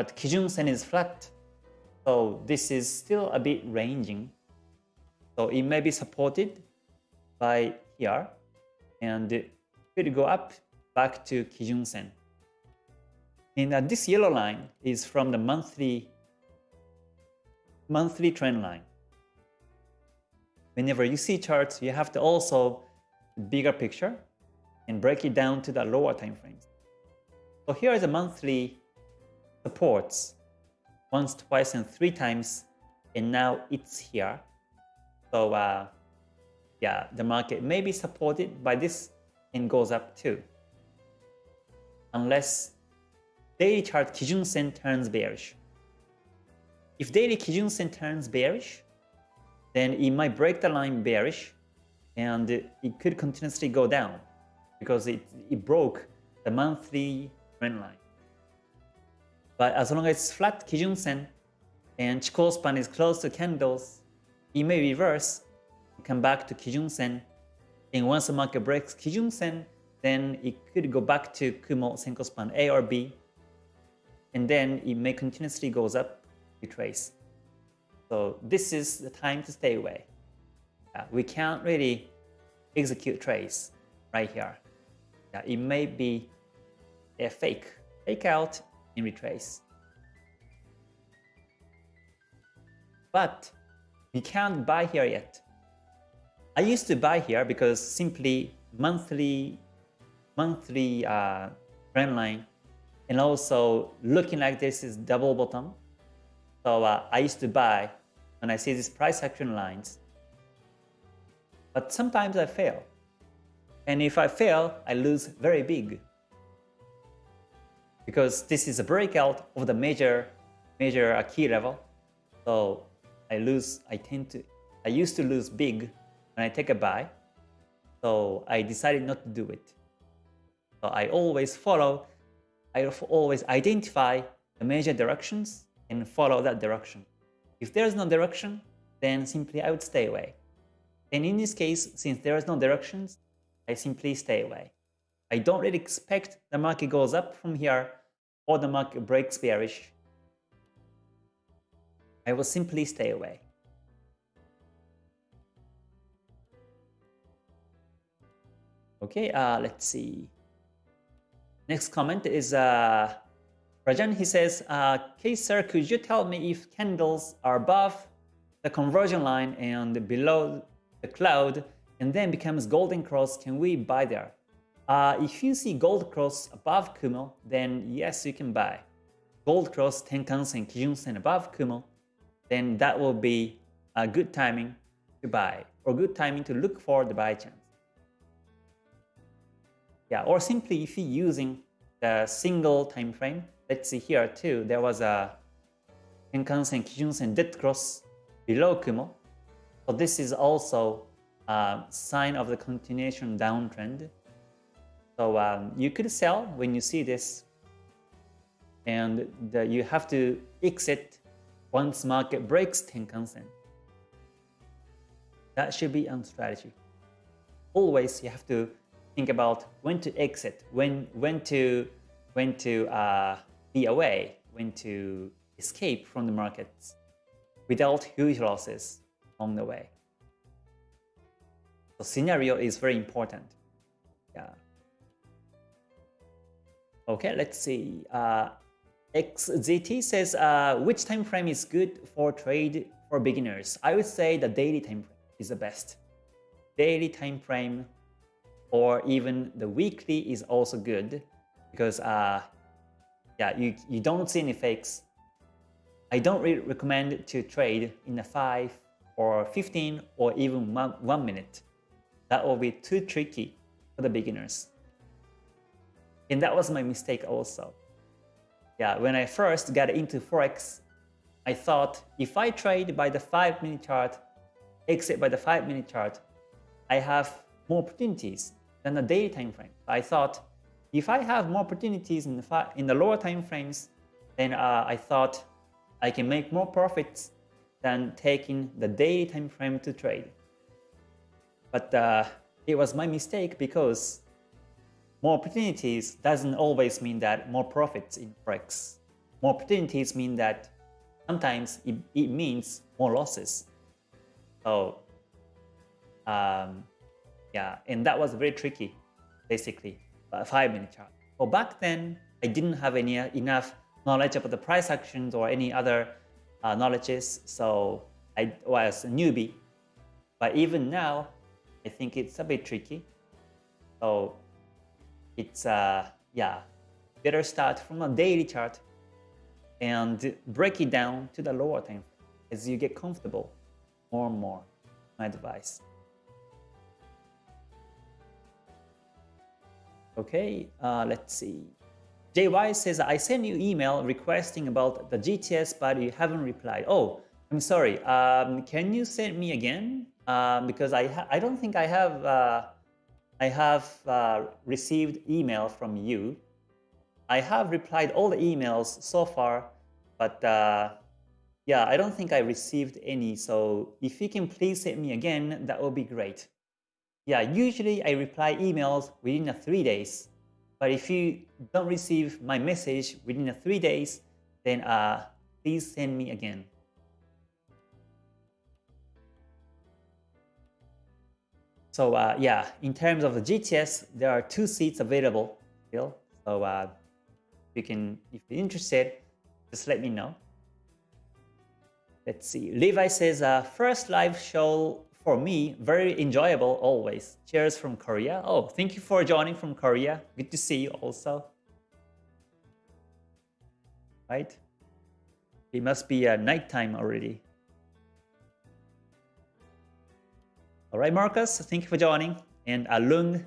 but Kijun Sen is flat. So this is still a bit ranging. So it may be supported by here and it will go up back to Kijun Sen. And uh, this yellow line is from the monthly monthly trend line. Whenever you see charts, you have to also bigger picture and break it down to the lower time frames. So here is a monthly supports once, twice, and three times, and now it's here. So uh, yeah, the market may be supported by this and goes up too. Unless daily chart Kijun Sen turns bearish. If daily Kijun Sen turns bearish, then it might break the line bearish and it could continuously go down because it, it broke the monthly trend line. But as long as it's flat Kijun Sen and Chikou span is close to candles, it may reverse, come back to Kijun Sen, and once the market breaks Kijun Sen, then it could go back to Kumo Senko span A or B, and then it may continuously goes up, retrace. So this is the time to stay away. Uh, we can't really execute trades right here. Yeah, it may be a fake, fake out and retrace. But we can't buy here yet. I used to buy here because simply monthly monthly uh, trend line and also looking like this is double bottom. So uh, I used to buy when I see these price action lines. But sometimes I fail. And if I fail, I lose very big. Because this is a breakout of the major major key level. So I lose, I tend to, I used to lose big when I take a buy. So I decided not to do it. So I always follow, I always identify the major directions and follow that direction. If there is no direction, then simply I would stay away. And in this case, since there is no directions, I simply stay away. I don't really expect the market goes up from here or the market breaks bearish. I will simply stay away. Okay, uh, let's see. Next comment is uh, Rajan. He says, uh, "Okay, sir, could you tell me if candles are above the conversion line and below the cloud and then becomes golden cross, can we buy there? Uh, if you see gold cross above Kumo, then yes, you can buy. Gold cross Tenkan-sen, Kijun-sen above Kumo, then that will be a good timing to buy or good timing to look for the buy chance. Yeah, or simply if you're using the single time frame, let's see here too, there was a Tenkan-sen, Kijun-sen dead cross below Kumo. So this is also a sign of the continuation downtrend. So um, you could sell when you see this and the, you have to exit once market breaks Tenkan-sen. That should be on strategy. Always you have to think about when to exit, when when to when to uh, be away, when to escape from the markets without huge losses along the way. The scenario is very important. Yeah. Okay, let's see. Uh, XZT says, uh, which time frame is good for trade for beginners? I would say the daily time frame is the best. Daily time frame or even the weekly is also good because uh, yeah, you, you don't see any fakes. I don't really recommend to trade in a 5 or 15 or even one, one minute. That will be too tricky for the beginners. And that was my mistake also. Yeah, when I first got into Forex, I thought if I trade by the 5 minute chart, exit by the 5 minute chart, I have more opportunities than the daily time frame. I thought if I have more opportunities in the, in the lower time frames, then uh, I thought I can make more profits than taking the daily time frame to trade. But uh, it was my mistake because more opportunities doesn't always mean that more profits in Forex. More opportunities mean that sometimes it, it means more losses. So um, yeah, and that was very tricky, basically, a five minute chart. Well, back then, I didn't have any enough knowledge about the price actions or any other uh, knowledges, so I was a newbie. But even now, I think it's a bit tricky. So it's uh, yeah, better start from a daily chart and break it down to the lower time as you get comfortable more and more. My advice. Okay, uh, let's see. JY says, I sent you email requesting about the GTS, but you haven't replied. Oh, I'm sorry. Um, can you send me again? Uh, because I I don't think I have uh, I have uh, received email from you. I have replied all the emails so far, but uh, yeah, I don't think I received any. So if you can please send me again, that would be great. Yeah, usually I reply emails within a three days. But if you don't receive my message within three days, then uh, please send me again. So uh, yeah, in terms of the GTS, there are two seats available still. So uh, you can, if you're interested, just let me know. Let's see. Levi says, uh, first live show for me, very enjoyable always. Cheers from Korea. Oh, thank you for joining from Korea. Good to see you also. Right? It must be uh, nighttime already. All right, Marcus, thank you for joining. And Alung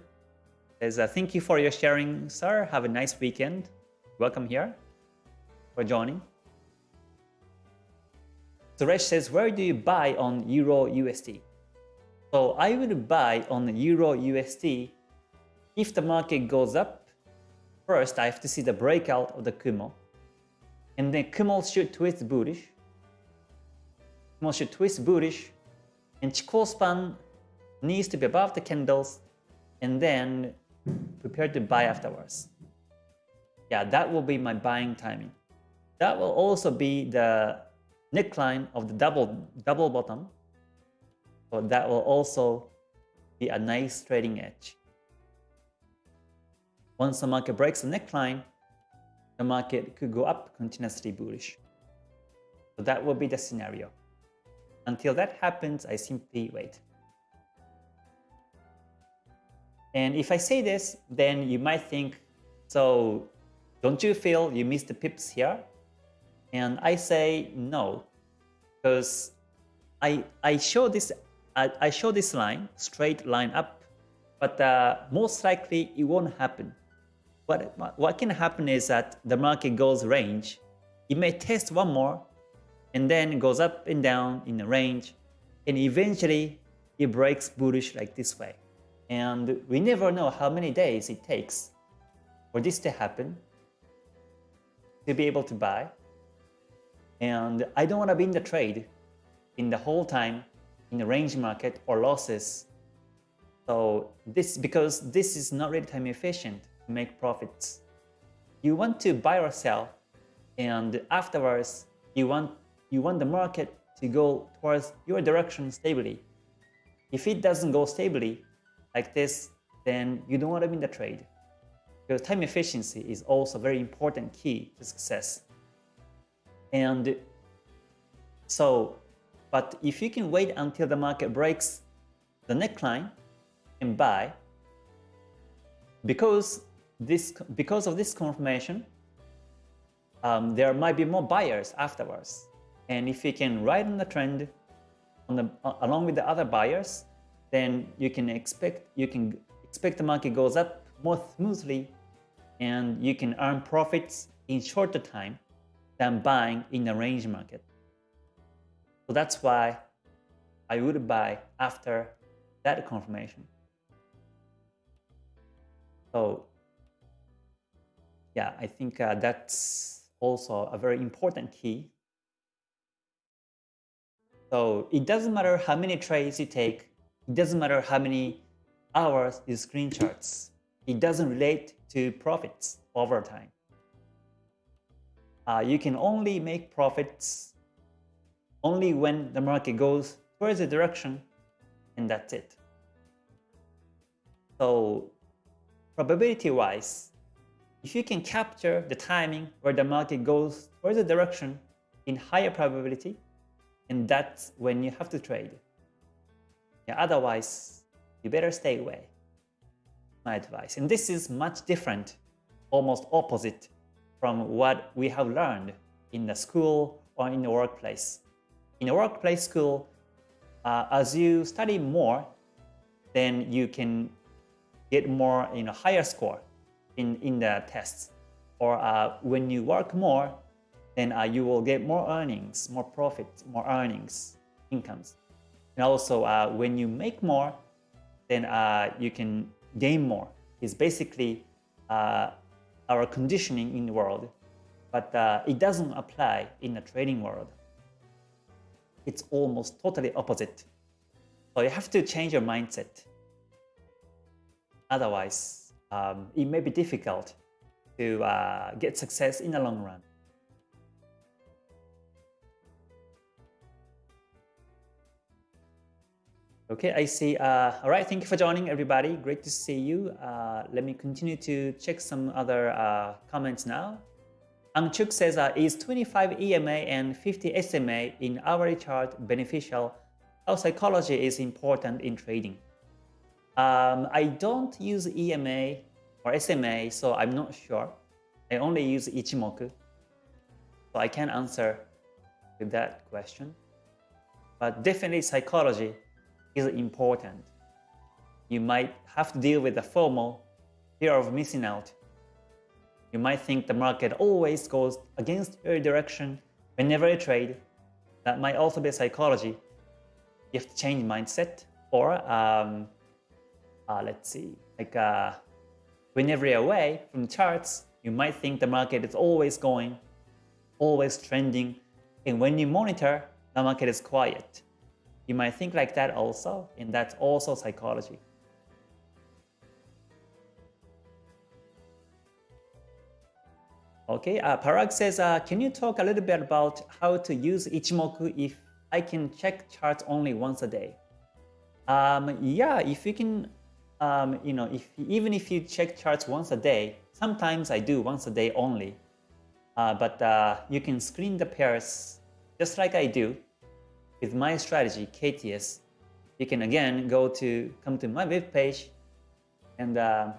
says, uh, thank you for your sharing, sir. Have a nice weekend. Welcome here for joining. Suresh says, where do you buy on Euro USD? So I would buy on Euro USD if the market goes up. First, I have to see the breakout of the Kumo. And then Kumo should twist bullish. Kumo should twist bullish. And Chikou span needs to be above the candles and then prepare to buy afterwards. Yeah, that will be my buying timing. That will also be the neckline of the double double bottom. So that will also be a nice trading edge. Once the market breaks the neckline, the market could go up continuously bullish. So that will be the scenario. Until that happens, I simply wait. And if I say this, then you might think, so don't you feel you missed the pips here? And I say no, because I, I show this I, I show this line, straight line up, but uh, most likely it won't happen. What, what can happen is that the market goes range. It may test one more, and then goes up and down in the range, and eventually it breaks bullish like this way. And we never know how many days it takes for this to happen, to be able to buy. And I don't want to be in the trade in the whole time in the range market or losses. So this because this is not really time efficient to make profits. You want to buy or sell and afterwards you want you want the market to go towards your direction stably. If it doesn't go stably like this, then you don't want to be in the trade. Because time efficiency is also a very important key to success. And so, but if you can wait until the market breaks the neckline and buy, because this because of this confirmation, um, there might be more buyers afterwards. And if you can ride on the trend on the, along with the other buyers, then you can expect you can expect the market goes up more smoothly and you can earn profits in shorter time than buying in a range market. So that's why I would buy after that confirmation. So yeah, I think uh, that's also a very important key. So it doesn't matter how many trades you take, it doesn't matter how many hours you screen charts. It doesn't relate to profits over time. Uh, you can only make profits only when the market goes towards the direction and that's it. So probability wise, if you can capture the timing where the market goes towards the direction in higher probability, and that's when you have to trade. Yeah, otherwise, you better stay away. My advice. And this is much different, almost opposite from what we have learned in the school or in the workplace. In a workplace school, uh, as you study more, then you can get more, you know, higher score in, in the tests. Or uh, when you work more, then uh, you will get more earnings, more profit, more earnings, incomes. And also, uh, when you make more, then uh, you can gain more. It's basically uh, our conditioning in the world, but uh, it doesn't apply in the trading world. It's almost totally opposite. So you have to change your mindset. Otherwise, um, it may be difficult to uh, get success in the long run. Okay, I see. Uh, all right, thank you for joining, everybody. Great to see you. Uh, let me continue to check some other uh, comments now. Angchuk says, uh, is 25 EMA and 50 SMA in hourly chart beneficial? How psychology is important in trading? Um, I don't use EMA or SMA, so I'm not sure. I only use Ichimoku, so I can't answer that question. But definitely psychology is important. You might have to deal with the FOMO, fear of missing out. You might think the market always goes against your direction whenever you trade. That might also be psychology. You have to change mindset. Or, um, uh, let's see, like uh, whenever you're away from charts, you might think the market is always going, always trending. And when you monitor, the market is quiet. You might think like that also, and that's also psychology. Okay, uh, Parag says, uh, can you talk a little bit about how to use Ichimoku if I can check charts only once a day? Um, yeah, if you can, um, you know, if even if you check charts once a day, sometimes I do once a day only, uh, but uh, you can screen the pairs just like I do with my strategy, KTS, you can again go to come to my web page and uh,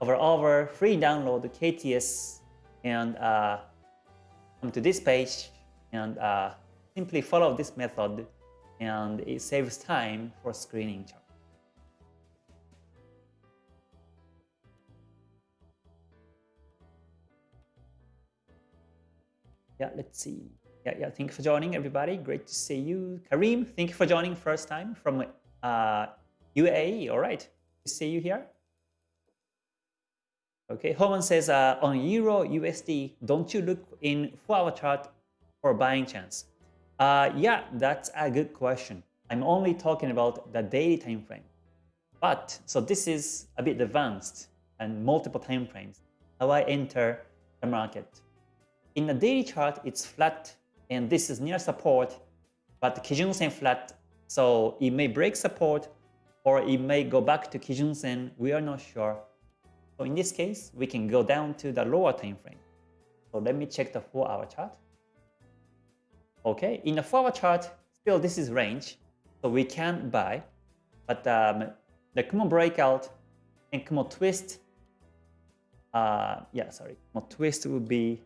over over free download KTS and uh, come to this page and uh, simply follow this method and it saves time for screening chart. Yeah, let's see. Yeah, yeah. Thank you for joining, everybody. Great to see you. Kareem, thank you for joining first time from uh, UAE. All right, see you here. Okay, Homan says uh, on Euro USD, don't you look in four-hour chart for buying chance? Uh, yeah, that's a good question. I'm only talking about the daily time frame. But so this is a bit advanced and multiple time frames. How I enter the market in the daily chart, it's flat, and this is near support, but the Kijun Sen flat, so it may break support, or it may go back to Kijun Sen, we are not sure. So in this case, we can go down to the lower time frame. So let me check the 4-hour chart. Okay, in the 4-hour chart, still this is range, so we can buy, but um, the Kumo breakout and Kumo twist, uh, yeah, sorry, Kumo twist would be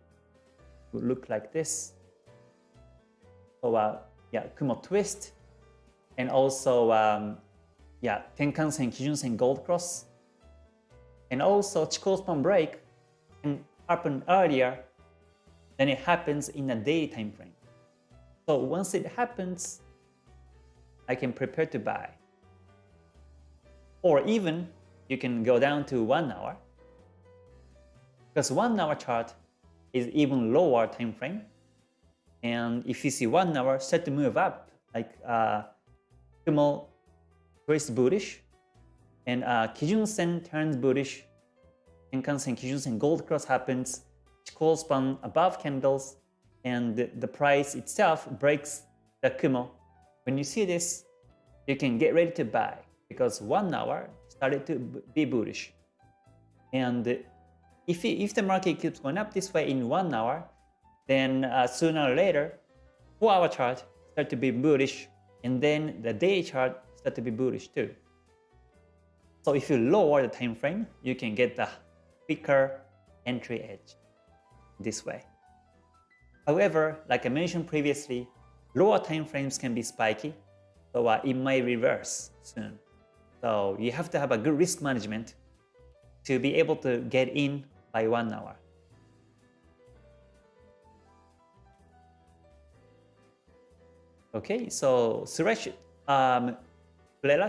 would look like this. Uh, yeah, Kumo twist, and also um, yeah, Tenkan-sen, Kijun-sen, Gold Cross, and also Chikou span break can happen earlier than it happens in a day time frame. So once it happens, I can prepare to buy. Or even you can go down to one hour because one hour chart is even lower time frame. And if you see one hour start to move up, like uh, Kumo twist bullish, and uh, Kijun Sen turns bullish, Sen, Kijun Sen gold cross happens, Chikou span above candles, and the, the price itself breaks the Kumo. When you see this, you can get ready to buy because one hour started to be bullish. And if, if the market keeps going up this way in one hour, then uh, sooner or later, four hour chart start to be bullish, and then the day chart start to be bullish too. So if you lower the time frame, you can get the quicker entry edge this way. However, like I mentioned previously, lower time frames can be spiky, so uh, it may reverse soon. So you have to have a good risk management to be able to get in by one hour. Okay, so Suresh um,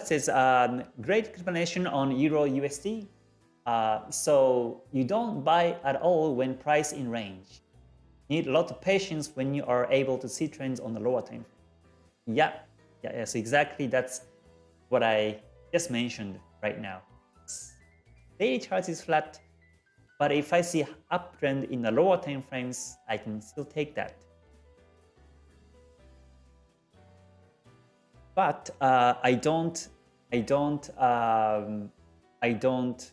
says, um, great explanation on Euro USD. Uh, so you don't buy at all when price in range. Need a lot of patience when you are able to see trends on the lower time. Yeah, yeah, yes, exactly. That's what I just mentioned right now. Daily chart is flat, but if I see uptrend in the lower time frames, I can still take that. But uh, I don't, I don't, um, I don't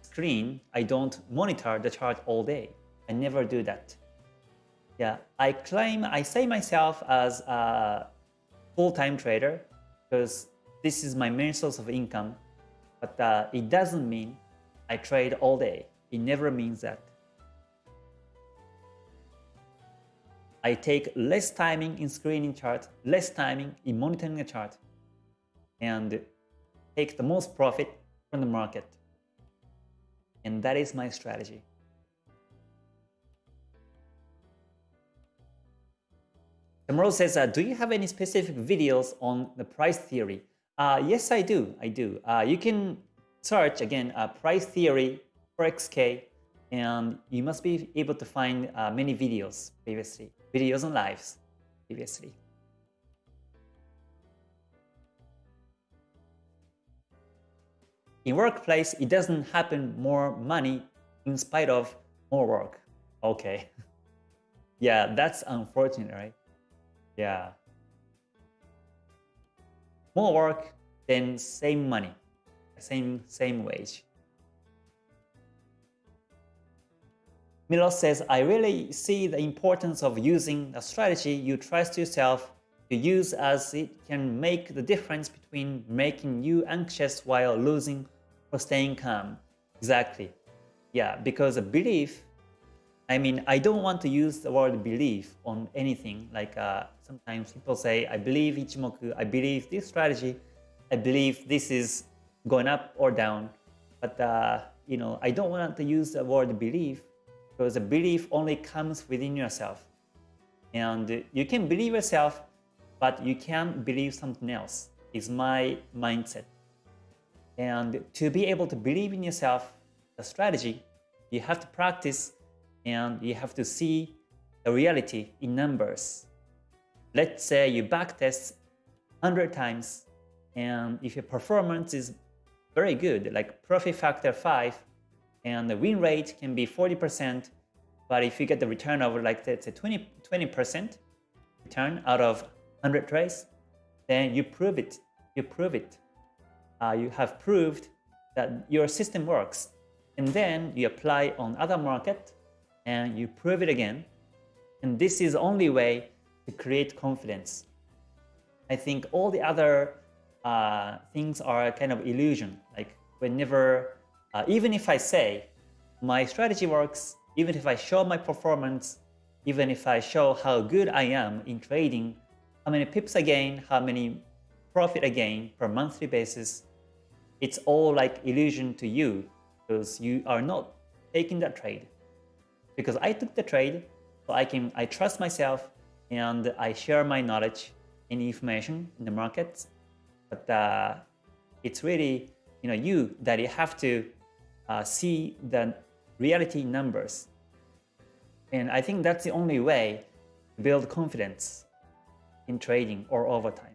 screen, I don't monitor the chart all day. I never do that. Yeah, I claim, I say myself as a full-time trader because this is my main source of income, but uh, it doesn't mean I trade all day. It never means that. I take less timing in screening chart, less timing in monitoring a chart, and take the most profit from the market. And that is my strategy. Tomorrow says, uh, do you have any specific videos on the price theory? Uh, yes, I do. I do. Uh, you can search again uh, price theory for XK, and you must be able to find uh, many videos previously, videos and lives previously. In workplace, it doesn't happen more money in spite of more work. Okay. yeah, that's unfortunate, right? Yeah. More work, than same money, same same wage. Milos says, I really see the importance of using a strategy you trust yourself to use as it can make the difference between making you anxious while losing or staying calm. Exactly. Yeah, because a belief, I mean, I don't want to use the word belief on anything. Like uh, sometimes people say, I believe Ichimoku, I believe this strategy, I believe this is going up or down. But, uh, you know, I don't want to use the word belief because the belief only comes within yourself. And you can believe yourself, but you can't believe something else, is my mindset. And to be able to believe in yourself, the strategy, you have to practice and you have to see the reality in numbers. Let's say you backtest 100 times, and if your performance is very good, like profit factor 5, and the win rate can be 40%, But if you get the return of like let's say 20 20% return out of 100 trades, then you prove it. You prove it. Uh, you have proved that your system works. And then you apply on other market and you prove it again. And this is the only way to create confidence. I think all the other uh, things are kind of illusion. Like whenever, uh, even if I say my strategy works, even if I show my performance, even if I show how good I am in trading, how many pips I gain, how many profit I gain per monthly basis, it's all like illusion to you because you are not taking that trade. Because I took the trade, so I can I trust myself and I share my knowledge and information in the markets. But uh, it's really you know you that you have to uh, see the reality numbers. And I think that's the only way to build confidence in trading or over time.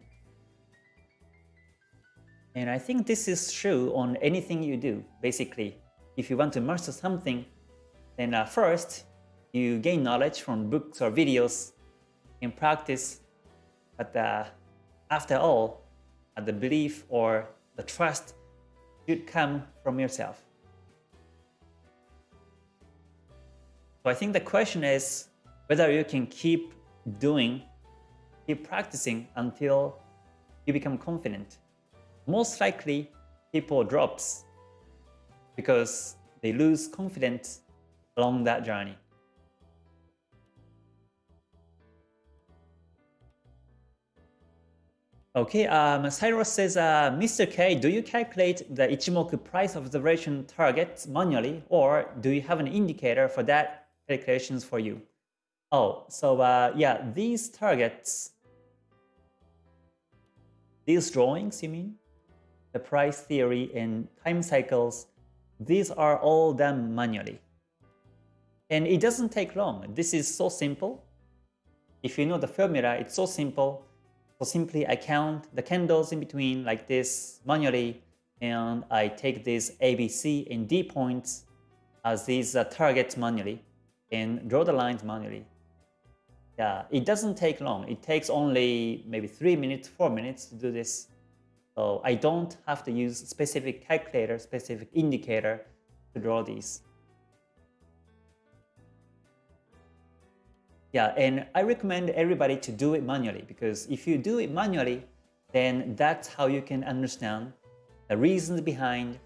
And I think this is true on anything you do, basically. If you want to master something, then uh, first, you gain knowledge from books or videos in practice. But uh, after all, uh, the belief or the trust should come from yourself. So I think the question is whether you can keep doing, keep practicing until you become confident most likely people drops because they lose confidence along that journey. Okay, um, Cyrus says, uh, Mr. K, do you calculate the Ichimoku price observation targets manually or do you have an indicator for that calculations for you? Oh, so uh, yeah, these targets, these drawings, you mean? the price theory and time cycles, these are all done manually. And it doesn't take long. This is so simple. If you know the formula, it's so simple. So simply I count the candles in between like this manually and I take these ABC and D points as these uh, targets manually and draw the lines manually. Yeah, it doesn't take long. It takes only maybe 3 minutes, 4 minutes to do this so I don't have to use specific calculator, specific indicator to draw these. Yeah, and I recommend everybody to do it manually because if you do it manually, then that's how you can understand the reasons behind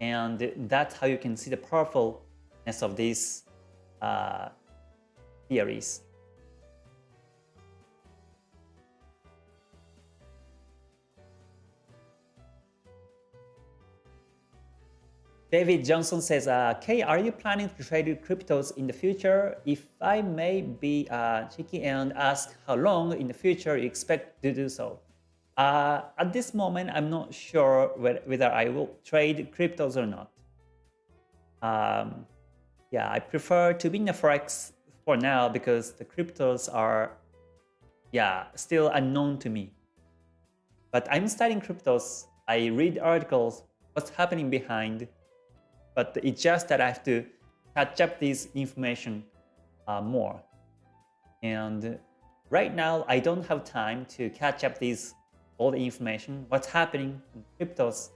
and that's how you can see the powerfulness of these uh, theories. David Johnson says, uh, Kay, are you planning to trade cryptos in the future? If I may be uh, cheeky and ask how long in the future you expect to do so. Uh, at this moment, I'm not sure whether I will trade cryptos or not. Um, yeah, I prefer to be in the Forex for now because the cryptos are, yeah, still unknown to me. But I'm studying cryptos. I read articles, what's happening behind, but it's just that I have to catch up this information uh, more. And right now, I don't have time to catch up these all the information, what's happening in cryptos.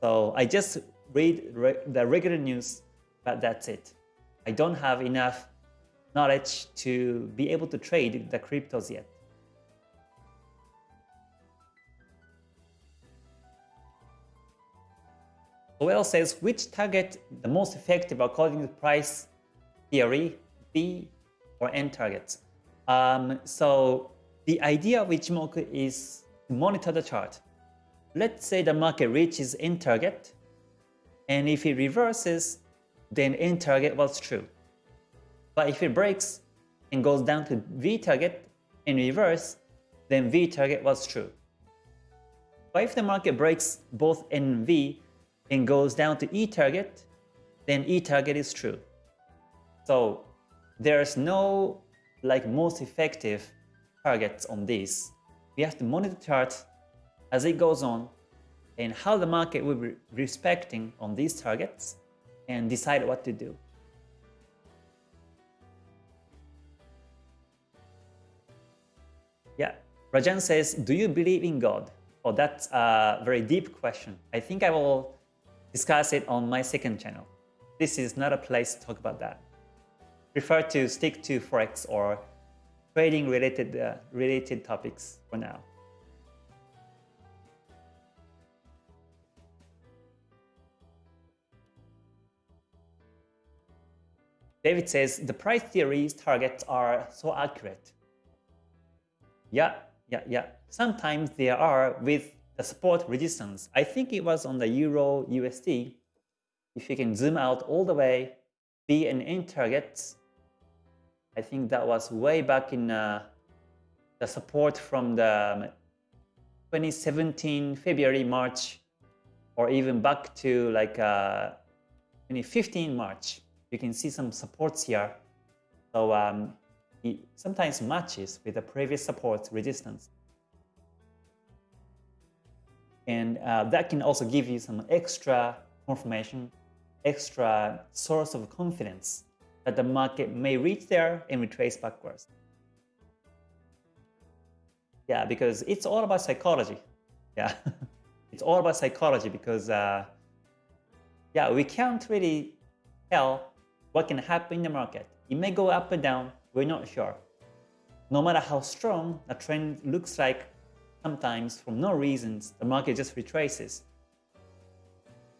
So I just read re the regular news, but that's it. I don't have enough knowledge to be able to trade the cryptos yet. Lowell says which target the most effective according to price theory, V or N targets. Um, so the idea of Ichimoku is to monitor the chart. Let's say the market reaches N target, and if it reverses, then N target was true. But if it breaks and goes down to V target in reverse, then V target was true. But if the market breaks both N and V, and goes down to E target, then E target is true. So there's no like most effective targets on this. We have to monitor the chart as it goes on and how the market will be respecting on these targets and decide what to do. Yeah, Rajan says, do you believe in God? Oh, that's a very deep question. I think I will discuss it on my second channel. This is not a place to talk about that. Prefer to stick to Forex or trading related, uh, related topics for now. David says, the price theories targets are so accurate. Yeah, yeah, yeah. Sometimes they are with the support resistance. I think it was on the Euro USD. If you can zoom out all the way, V and N targets, I think that was way back in uh, the support from the 2017 February, March, or even back to like uh, 2015 March. You can see some supports here. So um, it sometimes matches with the previous support resistance. And uh, that can also give you some extra confirmation, extra source of confidence that the market may reach there and retrace backwards. Yeah, because it's all about psychology. Yeah, it's all about psychology because, uh, yeah, we can't really tell what can happen in the market. It may go up and down, we're not sure. No matter how strong a trend looks like, sometimes for no reasons, the market just retraces.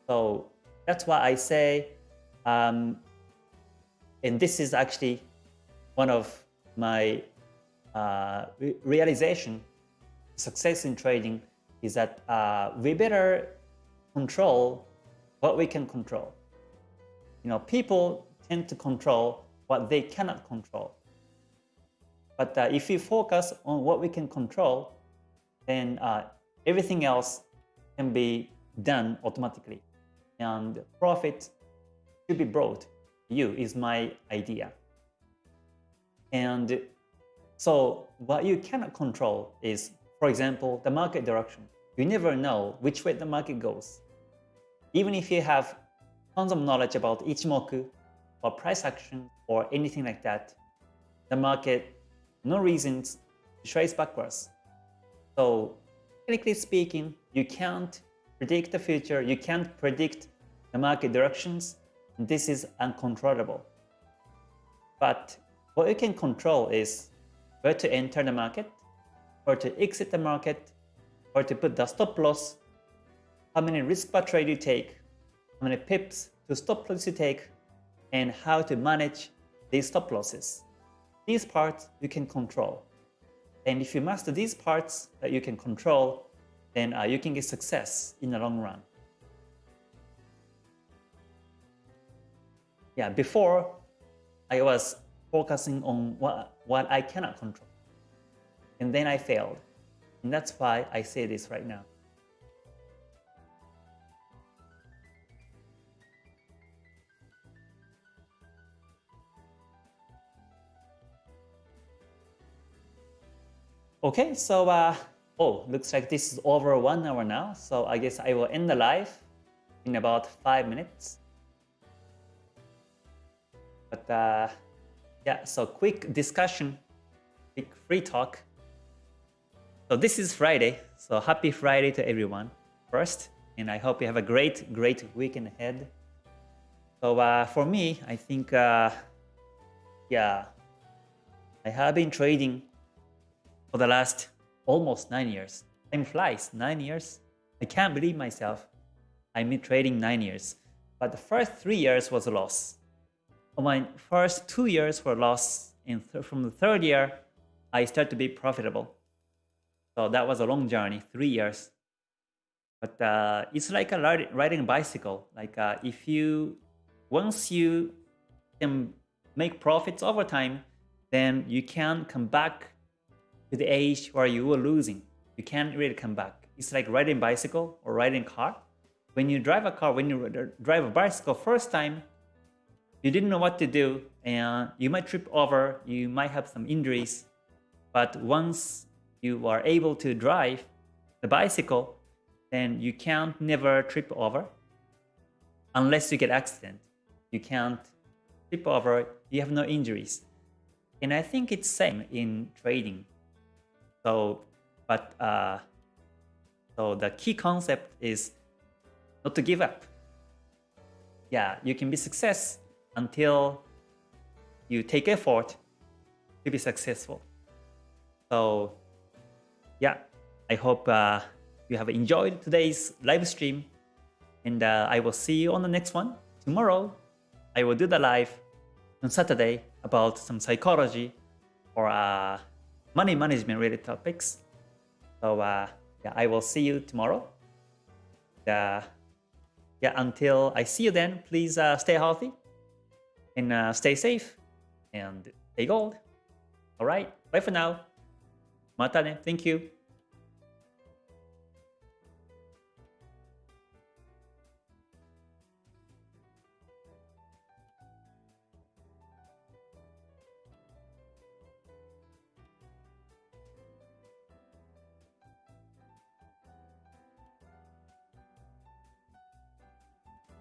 So that's why I say, um, and this is actually one of my uh, re realization, success in trading is that uh, we better control what we can control. You know, people tend to control what they cannot control. But uh, if we focus on what we can control, then uh, everything else can be done automatically. And profit should be brought to you is my idea. And so what you cannot control is, for example, the market direction. You never know which way the market goes. Even if you have tons of knowledge about Ichimoku or price action or anything like that, the market, no reasons to trace backwards. So technically speaking, you can't predict the future, you can't predict the market directions, this is uncontrollable. But what you can control is where to enter the market, or to exit the market, or to put the stop loss, how many risk per trade you take, how many pips to stop loss you take, and how to manage these stop losses. These parts you can control. And if you master these parts that you can control, then uh, you can get success in the long run. yeah, before I was focusing on what, what I cannot control. And then I failed. And that's why I say this right now. Okay, so, uh, oh, looks like this is over one hour now. So I guess I will end the live in about five minutes. But uh, yeah, so quick discussion, quick free talk. So this is Friday, so happy Friday to everyone first. And I hope you have a great, great weekend ahead. So uh, for me, I think, uh, yeah, I have been trading for the last almost nine years. Time flies, nine years. I can't believe myself. Been trading nine years. But the first three years was a loss my first two years were loss, and from the third year, I started to be profitable. So that was a long journey, three years. But uh, it's like a riding a bicycle. Like uh, if you, once you can make profits over time, then you can come back to the age where you were losing. You can't really come back. It's like riding bicycle or riding car. When you drive a car, when you drive a bicycle first time, you didn't know what to do and you might trip over, you might have some injuries. But once you are able to drive the bicycle, then you can't never trip over unless you get accident. You can't trip over, you have no injuries. And I think it's same in trading. So, but uh, so the key concept is not to give up. Yeah, you can be success until you take effort to be successful. So yeah, I hope uh, you have enjoyed today's live stream and uh, I will see you on the next one tomorrow. I will do the live on Saturday about some psychology or uh, money management related topics. So uh, yeah, I will see you tomorrow. Uh, yeah, until I see you then, please uh, stay healthy and uh, stay safe and stay gold. All right, bye for now. Mata ne. Thank you.